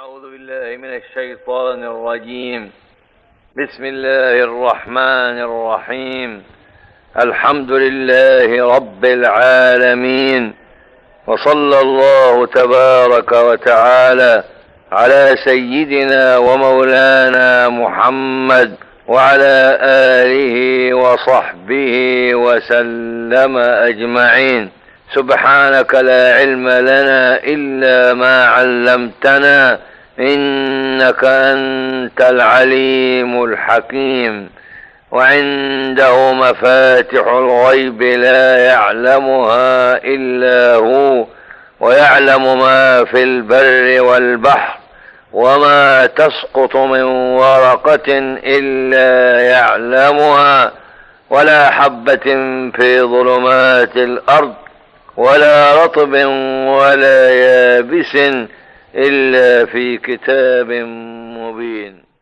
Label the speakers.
Speaker 1: أعوذ بالله من الشيطان الرجيم. بسم الله الرحمن الرحيم. الحمد لله رب العالمين. وصلى الله تبارك وتعالى على سيدنا ومولانا محمد وعلى آله وصحبه وسلم أجمعين. سبحانك لا علم لنا إلا ما علمتنا إنك أنت العليم الحكيم وعنده مفاتح الغيب لا يعلمها إلا هو ويعلم ما في البر والبحر وما تسقط من ورقة إلا يعلمها ولا حبة في ظلمات الأرض ولا رطب ولا يابس إلا في كتاب مبين.